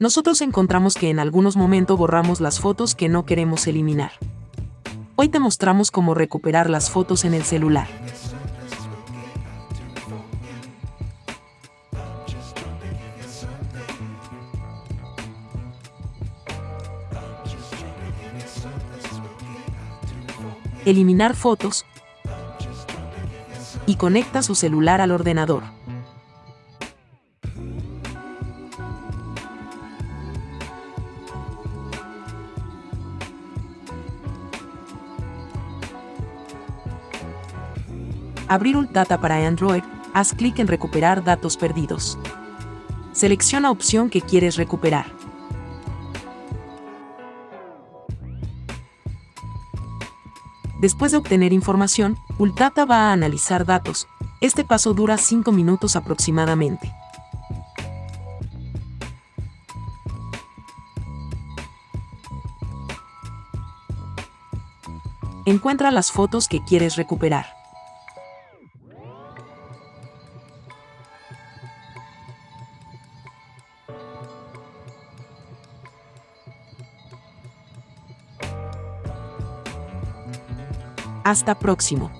Nosotros encontramos que en algunos momentos borramos las fotos que no queremos eliminar. Hoy te mostramos cómo recuperar las fotos en el celular. Eliminar fotos y conecta su celular al ordenador. Abrir Ultata para Android, haz clic en Recuperar datos perdidos. Selecciona opción que quieres recuperar. Después de obtener información, Ultata va a analizar datos. Este paso dura 5 minutos aproximadamente. Encuentra las fotos que quieres recuperar. Hasta próximo.